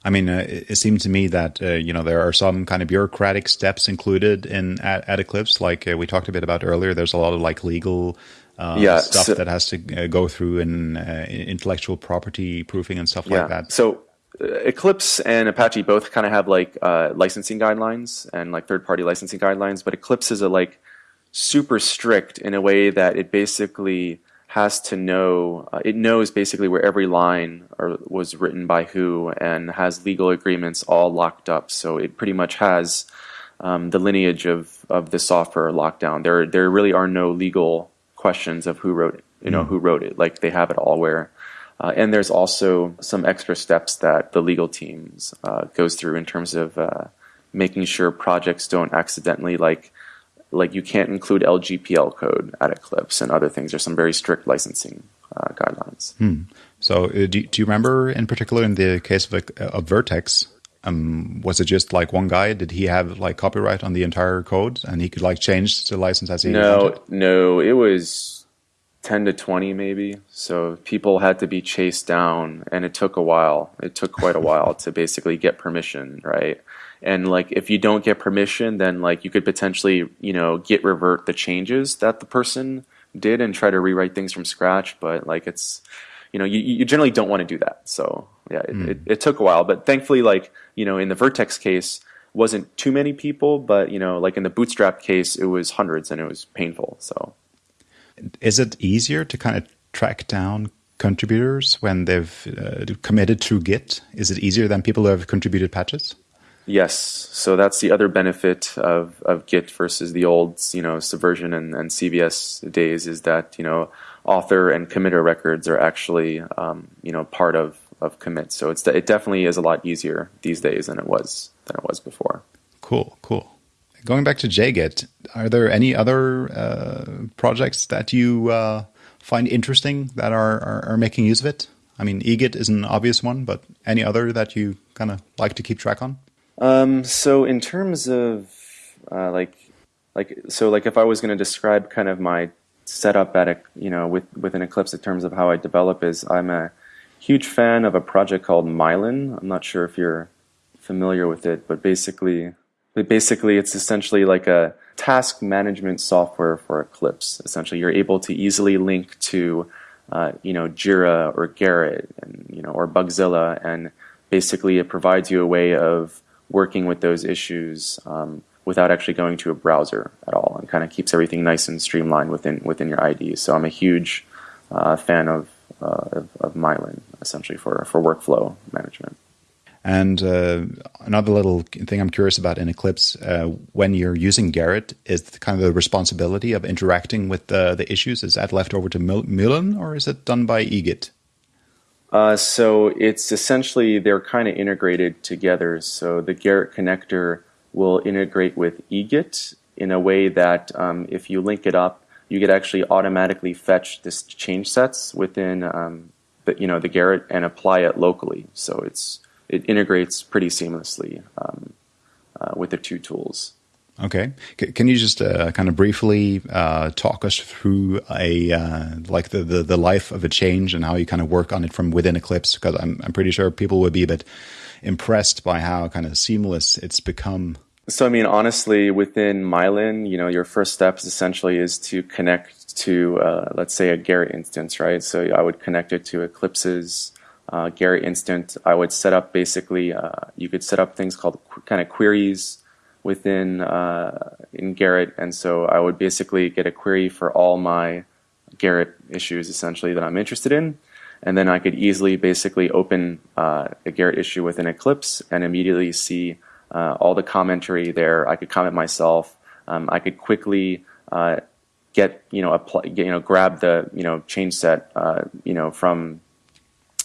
I mean, uh, it, it seemed to me that uh, you know there are some kind of bureaucratic steps included in at, at Eclipse, like uh, we talked a bit about earlier. There's a lot of like legal uh, yeah, stuff so, that has to uh, go through in intellectual property proofing and stuff yeah. like that. So Eclipse and Apache both kind of have like uh, licensing guidelines and like third-party licensing guidelines, but Eclipse is a like super strict in a way that it basically has to know uh, it knows basically where every line or, was written by who and has legal agreements all locked up. So it pretty much has um, the lineage of of the software locked down. There there really are no legal questions of who wrote it. You know mm. who wrote it. Like they have it all where uh, and there's also some extra steps that the legal teams uh, goes through in terms of uh, making sure projects don't accidentally like like you can't include LGPL code at Eclipse and other things. There's some very strict licensing uh, guidelines. Hmm. So uh, do, do you remember in particular in the case of, of Vert.x, um, was it just like one guy? Did he have like copyright on the entire code and he could like change the license as he no, wanted? No, it was 10 to 20 maybe. So people had to be chased down and it took a while. It took quite a while to basically get permission, right? And like if you don't get permission, then like you could potentially, you know, git revert the changes that the person did and try to rewrite things from scratch, but like it's you know, you, you generally don't want to do that. So yeah, it, mm. it, it took a while, but thankfully like, you know, in the Vert.x case, wasn't too many people, but you know, like in the Bootstrap case, it was hundreds and it was painful. So is it easier to kind of track down contributors when they've uh, committed through Git? Is it easier than people who have contributed patches? Yes. So that's the other benefit of, of Git versus the old, you know, Subversion and, and CVS days is that, you know, author and committer records are actually, um, you know, part of, of commits. So it's, it definitely is a lot easier these days than it was, than it was before. Cool, cool. Going back to JGit, are there any other uh, projects that you uh, find interesting that are, are, are, making use of it? I mean, eGit is an obvious one, but any other that you kind of like to keep track on? Um, so in terms of uh, like, like so like if I was going to describe kind of my setup at a you know with within Eclipse in terms of how I develop is I'm a huge fan of a project called Mylyn. I'm not sure if you're familiar with it, but basically basically, it's essentially like a task management software for Eclipse. Essentially, you're able to easily link to, uh, you know, Jira or Gerrit, and you know, or Bugzilla, and basically it provides you a way of working with those issues um, without actually going to a browser at all, and kind of keeps everything nice and streamlined within within your IDE. So I'm a huge uh, fan of, uh, of of Mylyn, essentially for for workflow management. And uh, another little thing I'm curious about in Eclipse, uh, when you're using Gerrit, is the kind of the responsibility of interacting with the, the issues. Is that left over to Mylyn or is it done by eGit? Uh, so it's essentially they're kind of integrated together. So the Gerrit connector will integrate with eGit in a way that um, if you link it up, you could actually automatically fetch this change sets within um, the, you know the Gerrit and apply it locally. So it's it integrates pretty seamlessly um, uh, with the two tools. Okay, C- can you just uh, kind of briefly uh, talk us through a uh, like the, the, the life of a change and how you kind of work on it from within Eclipse? Because I'm I'm pretty sure people would be a bit impressed by how kind of seamless it's become. So I mean, honestly, within Mylyn, you know, your first step essentially is to connect to, uh, let's say, a Gerrit instance, right? So I would connect it to Eclipse's uh, Gerrit instance. I would set up basically, uh, you could set up things called kind of queries within uh, in Gerrit, and so I would basically get a query for all my Gerrit issues essentially that I'm interested in, and then I could easily basically open uh, a Gerrit issue within Eclipse and immediately see uh, all the commentary there. I could comment myself. Um, I could quickly uh, get you know apply, you know grab the you know change set you know from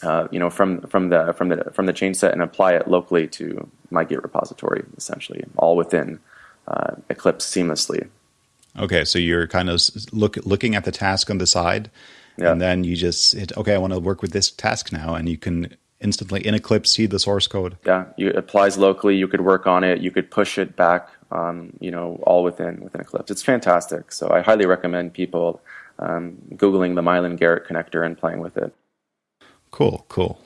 uh, you know from from the from the from the change set and apply it locally to my Git repository essentially all within uh, Eclipse seamlessly. Okay, so you're kind of look looking at the task on the side, yeah. and then you just hit okay. I want to work with this task now, and you can instantly in Eclipse see the source code. Yeah, it applies locally. You could work on it. You could push it back. Um, you know, all within within Eclipse. It's fantastic. So I highly recommend people um, googling the Mylyn Gerrit connector and playing with it. Cool, cool.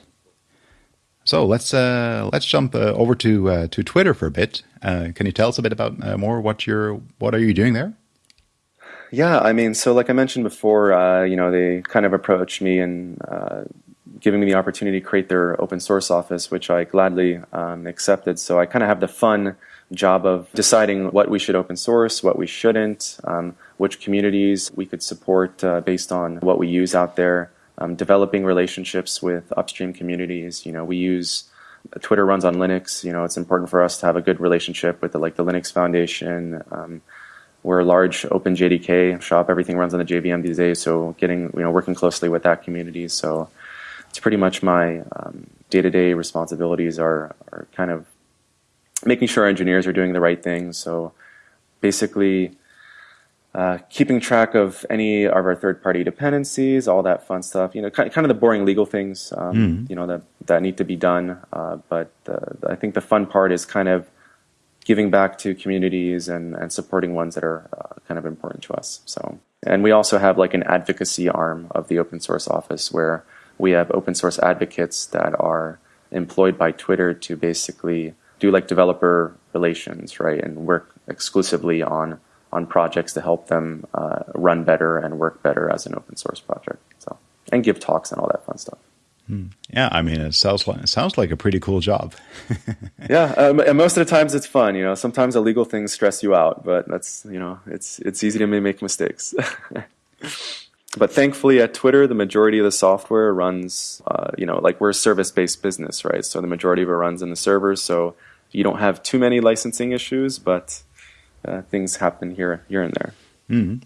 So let's uh, let's jump uh, over to uh, to Twitter for a bit. Uh, can you tell us a bit about uh, more what you're what are you doing there? Yeah, I mean, so like I mentioned before, uh, you know, they kind of approached me and giving me the opportunity to create their open source office, which I gladly um, accepted. So I kind of have the fun job of deciding what we should open source, what we shouldn't, um, which communities we could support based on what we use out there um, developing relationships with upstream communities. You know, we use Twitter runs on Linux. You know, it's important for us to have a good relationship with the, like the Linux Foundation. Um, we're a large open JDK shop. Everything runs on the JVM these days. So getting you know working closely with that community. So it's pretty much my day to day responsibilities are are kind of making sure our engineers are doing the right things. So basically uh, keeping track of any of our third-party dependencies, all that fun stuff. You know, kind, kind of the boring legal things, um, mm. you know, that that need to be done. Uh, but uh, I think the fun part is kind of giving back to communities and, and supporting ones that are uh, kind of important to us. So, and we also have like an advocacy arm of the open source office where we have open source advocates that are employed by Twitter to basically do like developer relations, right, and work exclusively on on projects to help them uh, run better and work better as an open source project. So and give talks and all that fun stuff. Hmm. Yeah, I mean, it sounds like it sounds like a pretty cool job. yeah, um, and most of the times it's fun. You know, sometimes illegal things stress you out, but that's you know, it's it's easy to make mistakes. but thankfully, at Twitter, the majority of the software runs. Uh, you know, like we're a service-based business, right? So the majority of it runs in the servers. So you don't have too many licensing issues, but uh, things happen here here and there. Mm.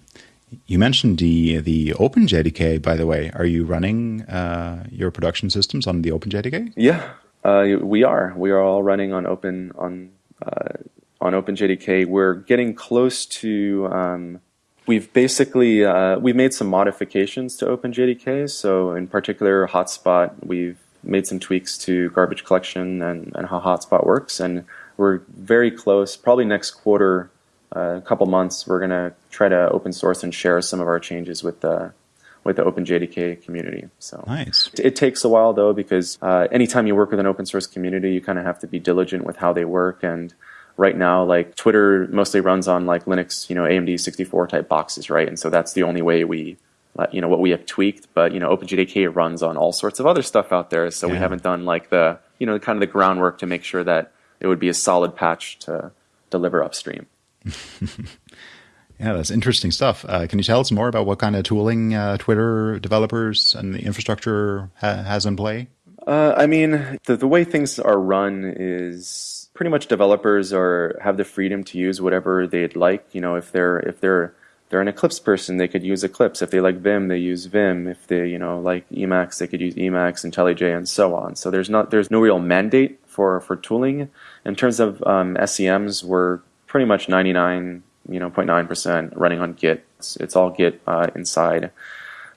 You mentioned the the OpenJDK, by the way. Are you running uh, your production systems on the OpenJDK? Yeah, uh, we are. We are all running on Open on uh, on OpenJDK. We're getting close to. Um, we've basically uh, we've made some modifications to OpenJDK. So in particular, Hotspot, we've made some tweaks to garbage collection and, and how Hotspot works, and we're very close. Probably next quarter, a couple months, we're going to try to open source and share some of our changes with the with the OpenJDK community. So nice. It, takes a while though because uh, anytime you work with an open source community, you kind of have to be diligent with how they work. And right now, like Twitter mostly runs on like Linux, you know, AMD 64 type boxes, right? And so that's the only way we. Uh, you know what we have tweaked, but you know OpenJDK runs on all sorts of other stuff out there, so yeah. we haven't done like the you know kind of the groundwork to make sure that it would be a solid patch to deliver upstream. yeah, that's interesting stuff. Uh, can you tell us more about what kind of tooling uh, Twitter developers and the infrastructure ha- has in play? Uh, I mean, the, the way things are run is pretty much developers are have the freedom to use whatever they'd like. You know, if they're if they're they're an Eclipse person, they could use Eclipse. If they like Vim, they use Vim. If they, you know, like Emacs, they could use Emacs, IntelliJ, and so on. So there's not there's no real mandate for for tooling. In terms of um, SCMs, we're pretty much 99, you know, 0.9% running on Git. It's, it's all Git uh, inside.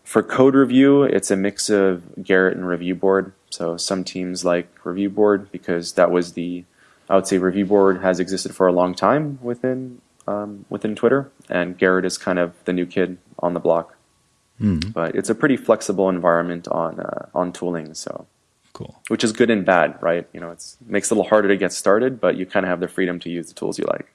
For code review, it's a mix of Gerrit and Review Board. So some teams like Review Board because that was the, I would say Review Board has existed for a long time within um, within Twitter, and Gerrit is kind of the new kid on the block. Mm. But it's a pretty flexible environment on uh, on tooling. So cool. Which is good and bad, right? You know, it makes it a little harder to get started, but you kind of have the freedom to use the tools you like.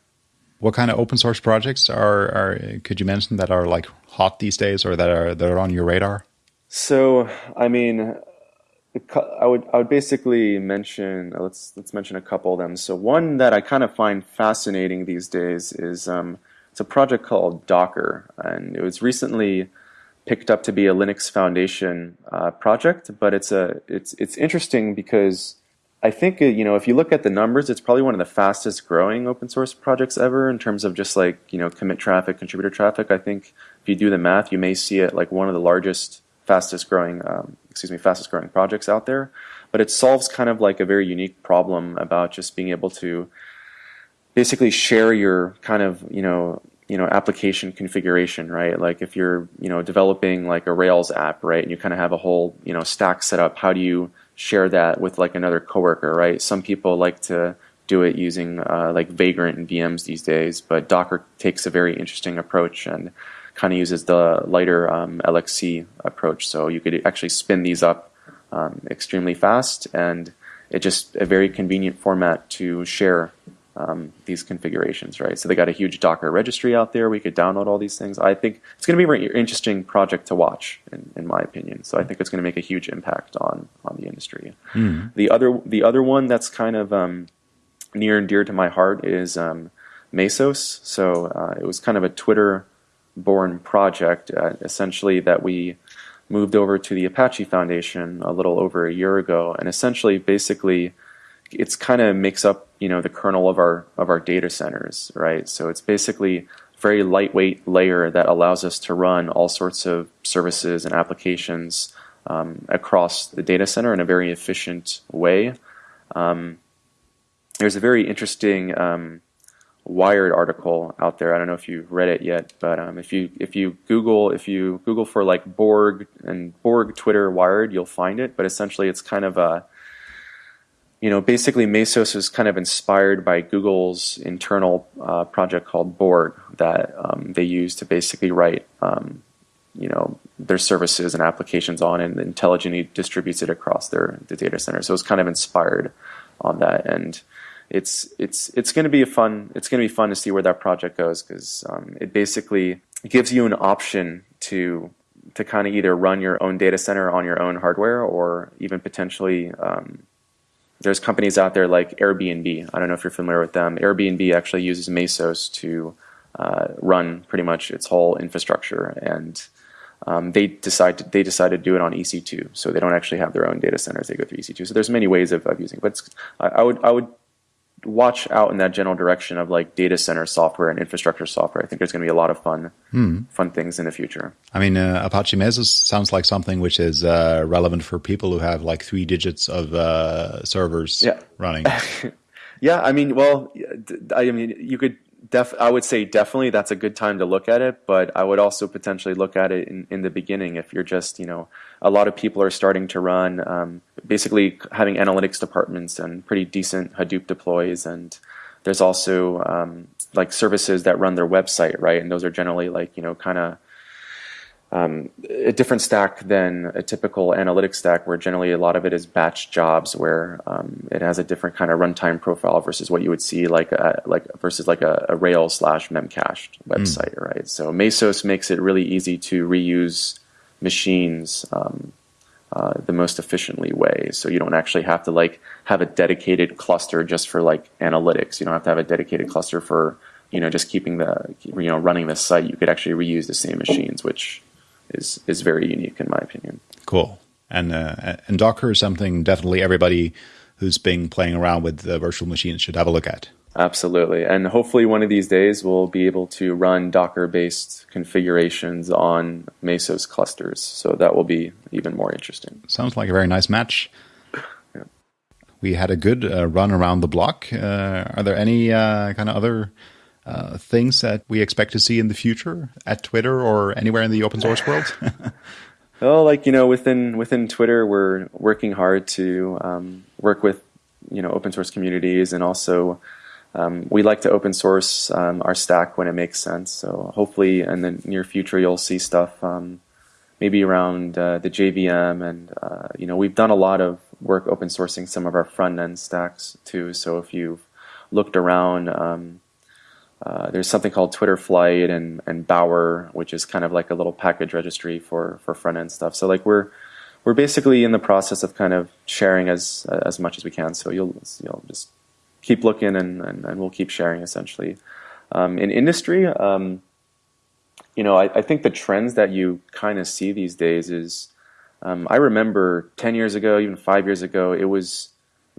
What kind of open source projects are, are could you mention that are like hot these days or that are that are on your radar? So, I mean, I would I would basically mention let's let's mention a couple of them. So one that I kind of find fascinating these days is um, it's a project called Docker, and it was recently picked up to be a Linux Foundation uh, project. But it's a it's it's interesting because I think uh, you know if you look at the numbers, it's probably one of the fastest growing open source projects ever in terms of just like you know commit traffic, contributor traffic. I think if you do the math, you may see it like one of the largest, fastest growing, um, excuse me, fastest growing projects out there. But it solves kind of like a very unique problem about just being able to basically share your kind of you know you know application configuration right like if you're you know developing like a rails app right and you kind of have a whole you know stack set up how do you share that with like another coworker, right? Some people like to do it using uh, like Vagrant and VMs these days, but Docker takes a very interesting approach and kind of uses the lighter um, LXC approach. So you could actually spin these up um, extremely fast, and it's just a very convenient format to share um, these configurations, right? So they got a huge Docker registry out there. We could download all these things. I think it's going to be a very interesting project to watch, in, in my opinion. So I think it's going to make a huge impact on on the industry. Mm. The other the other one that's kind of um, near and dear to my heart is um, Mesos. So uh, it was kind of a Twitter born project, uh, essentially that we moved over to the Apache Foundation a little over a year ago, and essentially, basically it's kind of makes up you know the kernel of our of our data centers, right? So it's basically a very lightweight layer that allows us to run all sorts of services and applications um, across the data center in a very efficient way. Um, there's a very interesting um, Wired article out there. I don't know if you've read it yet, but um, if you if you Google if you Google for like Borg and Borg Twitter Wired, you'll find it. But essentially, it's kind of a you know, basically Mesos is kind of inspired by Google's internal uh, project called Borg that um, they use to basically write, um, you know, their services and applications on and intelligently distributes it across their the data center. So it's kind of inspired on that, and it's it's it's going to be a fun it's going to be fun to see where that project goes because um, it basically gives you an option to to kind of either run your own data center on your own hardware or even potentially um, there's companies out there like Airbnb. I don't know if you're familiar with them. Airbnb actually uses Mesos to uh, run pretty much its whole infrastructure, and um, they decide to, they decide to do it on EC2. So they don't actually have their own data centers; they go through EC2. So there's many ways of, of using. It. But I, I would I would watch out in that general direction of like data center software and infrastructure software. I think there's going to be a lot of fun, hmm. fun things in the future. I mean, uh, Apache Mesos sounds like something which is uh, relevant for people who have like three digits of uh, servers yeah. running. yeah, I mean, well, I mean, you could def I would say definitely that's a good time to look at it, but I would also potentially look at it in, in the beginning if you're just, you know, a lot of people are starting to run um, basically having analytics departments and pretty decent Hadoop deploys and there's also um, like services that run their website, right? And those are generally like, you know, kind of um, a different stack than a typical analytics stack, where generally a lot of it is batch jobs, where um, it has a different kind of runtime profile versus what you would see like a, like versus like a, a Rails slash memcached website, mm. right? So Mesos makes it really easy to reuse machines um, uh, the most efficiently way. So you don't actually have to like have a dedicated cluster just for like analytics. You don't have to have a dedicated cluster for you know just keeping the you know running the site. You could actually reuse the same machines, which is is very unique in my opinion. Cool. And uh, and Docker is something definitely everybody who's been playing around with the virtual machines should have a look at. Absolutely. And hopefully one of these days we'll be able to run Docker-based configurations on Mesos clusters. So that will be even more interesting. Sounds like a very nice match. yeah. We had a good uh, run around the block. Uh, are there any uh, kind of other uh, things that we expect to see in the future at Twitter or anywhere in the open source world? well, like you know, within within Twitter, we're working hard to um, work with you know open source communities, and also um, we like to open source um, our stack when it makes sense. So hopefully, in the near future, you'll see stuff um, maybe around uh, the JVM, and uh, you know, we've done a lot of work open sourcing some of our front end stacks too. So if you've looked around um, uh, there's something called Twitter Flight and and Bower, which is kind of like a little package registry for for front end stuff. So like we're we're basically in the process of kind of sharing as as much as we can. So you'll you'll just keep looking and and, and we'll keep sharing essentially. Um, in industry, um, you know, I, I, think the trends that you kind of see these days is. Um, I remember 10 years ago, even five years ago, it was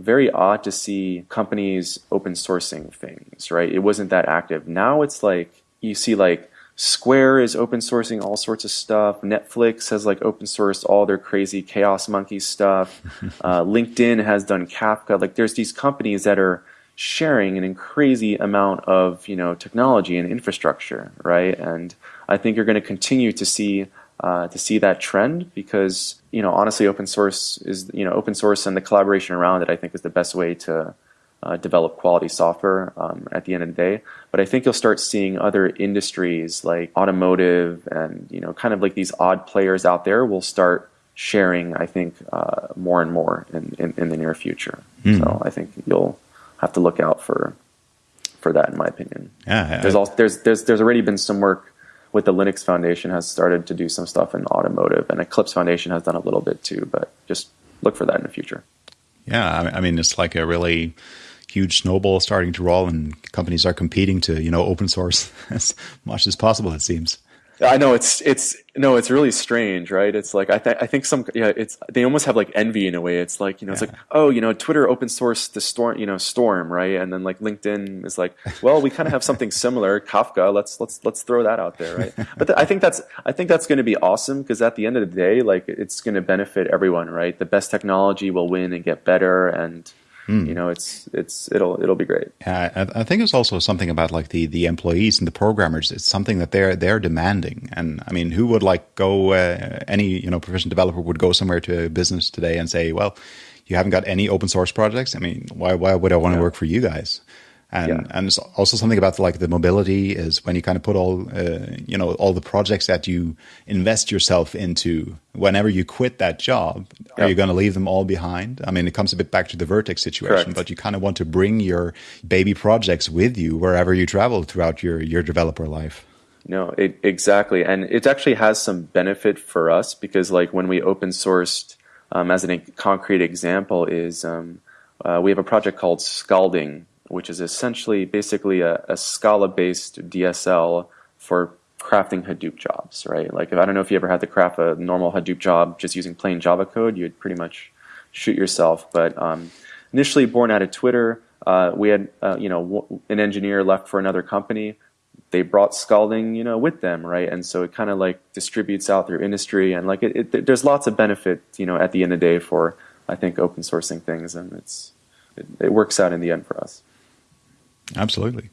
very odd to see companies open sourcing things, right? It wasn't that active. Now it's like you see like Square is open sourcing all sorts of stuff. Netflix has like open sourced all their crazy Chaos Monkey stuff. uh, LinkedIn has done Kafka. Like there's these companies that are sharing an crazy amount of you know technology and infrastructure, right? And I think you're going to continue to see uh, to see that trend because you know honestly open source is you know open source and the collaboration around it I think is the best way to uh, develop quality software um, at the end of the day. But I think you'll start seeing other industries like automotive and you know kind of like these odd players out there will start sharing I think uh, more and more in, in, in, the near future. Mm. So I think you'll have to look out for for that in my opinion. Yeah, there's also there's there's there's already been some work with the Linux Foundation has started to do some stuff in automotive, and Eclipse Foundation has done a little bit too. But just look for that in the future. Yeah, I mean, it's like a really huge snowball starting to roll, and companies are competing to you know open source as much as possible. It seems. I know it's it's no, it's really strange, right? It's like I th- I think some yeah, it's they almost have like envy in a way. It's like you know, yeah. it's like oh, you know, Twitter open source the storm, you know, Storm, right? And then like LinkedIn is like, well, we kind of have something similar, Kafka. Let's let's let's throw that out there, right? But th- I think that's I think that's going to be awesome because at the end of the day, like it's going to benefit everyone, right? The best technology will win and get better, and Mm. You know, it's it's it'll it'll be great. Yeah, I, I, think it's also something about like the the employees and the programmers. It's something that they're they're demanding. And I mean, who would like go? Uh, any you know proficient developer would go somewhere to a business today and say, well. You haven't got any open source projects. I mean, why why would I want to yeah. work for you guys? And yeah. and it's also something about like the mobility is when you kind of put all uh, you know all the projects that you invest yourself into whenever you quit that job are you going to leave them all behind i mean it comes a bit back to the Vert.x situation Correct. but you kind of want to bring your baby projects with you wherever you travel throughout your your developer life no it, exactly and it actually has some benefit for us because like when we open sourced um, as a concrete example is um, uh, we have a project called scalding which is essentially basically a, a Scala-based DSL for crafting Hadoop jobs, right? Like, if, I don't know if you ever had to craft a normal Hadoop job just using plain Java code, you'd pretty much shoot yourself. But um, initially born out of Twitter, uh, we had, uh, you know, an engineer left for another company. They brought Scalding, you know, with them, right? And so it kind of like distributes out through industry, and like it, it, there's lots of benefit, you know, at the end of the day for I think open sourcing things, and it's it, it works out in the end for us. Absolutely.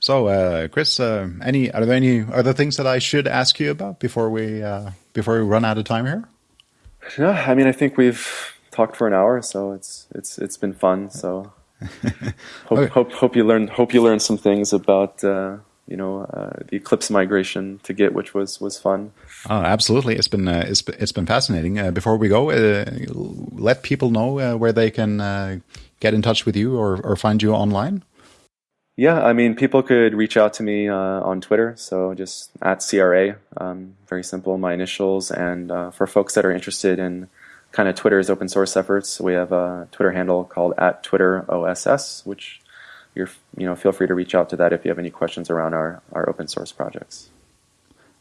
So, uh, Chris, uh, any are there any other things that I should ask you about before we uh, before we run out of time here? Yeah, I mean, I think we've talked for an hour, so it's it's it's been fun. So, hope, okay. hope hope you learn hope you learn some things about uh, you know uh, the Eclipse migration to Git, which was was fun. Oh, absolutely! It's been uh, it's it's been fascinating. before we go, let people know where they can get in touch with you or, or find you online. Yeah, I mean, people could reach out to me uh, on Twitter, so just at CRA, um, very simple, my initials. And uh, for folks that are interested in kind of Twitter's open source efforts, we have a Twitter handle called at Twitter OSS, which you're, you know, feel free to reach out to that if you have any questions around our, our open source projects.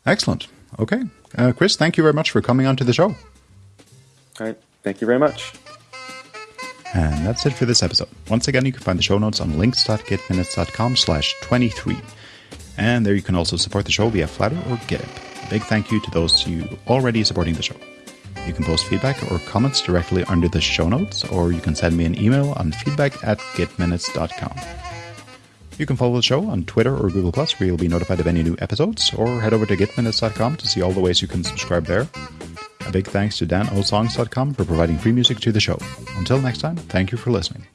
Excellent. Okay. Uh, Chris, thank you very much for coming on to the show. All right. Thank you very much. And that's it for this episode. Once again, you can find the show notes on links.gitminutes.com slash 23. And there you can also support the show via Flattr or GitHub. A big thank you to those you already supporting the show. You can post feedback or comments directly under the show notes, or you can send me an email on feedback at gitminutes.com. You can follow the show on Twitter or Google Plus, where you'll be notified of any new episodes, or head over to gitminutes.com to see all the ways you can subscribe there. A big thanks to danosongs.com for providing free music to the show. Until next time, thank you for listening.